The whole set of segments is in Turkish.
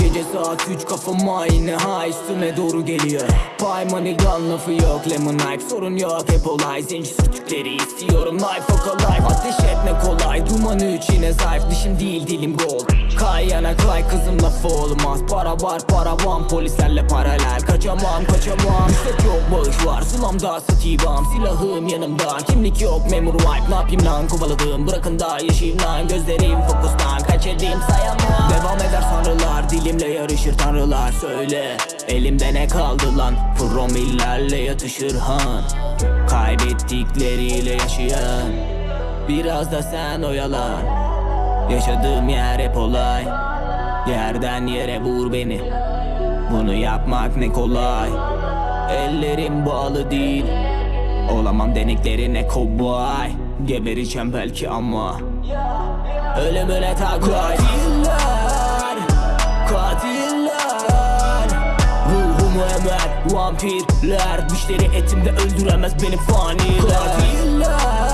Gece saat 3 kafam aynı ha üstüme doğru geliyor. Pay money gun lafı yok lemon knife Sorun yok hep olay. Zenci sürtükleri istiyorum Life o kolay ateş etme kolay Duman üç yine zayıf dişim değil dilim gold Kay yana kay kızım lafı olmaz. Para var para var polislerle paralel. Kaçamam kaçamam. İstek yok bağış var Sulamda satibam Silahım yanımda kimlik yok memur wipe. Ne yapayım lan kovaladım Bırakın da yaşayayım lan. Gözlerim fokustan Kaçırdım sayamam. Devam eder sanrılar Dilimle yarışır tanrılar. Söyle elimde ne kaldı lan? Promillerle yatışır han. Kaybettikleriyle yaşayan. Biraz da sen oyalan Yaşadığım yer hep olay. Yerden yere vur beni. Bunu yapmak ne kolay. Ellerim bağlı değil. Olamam deneklerine kovboy. Gebereceğim belki ama Ölümüne taklay Katiller Katiller. Ruhumu emer vampirler. Dişleri etimde öldüremez beni faniler Katiller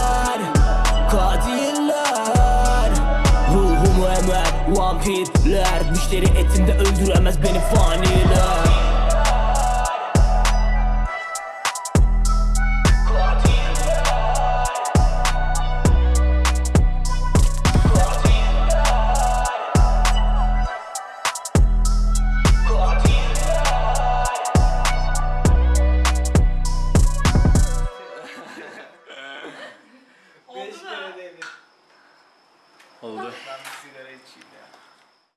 vampirler. Dişleri etimde öldüremez beni faniler Oldu. Ben bir sigara içeyim ya.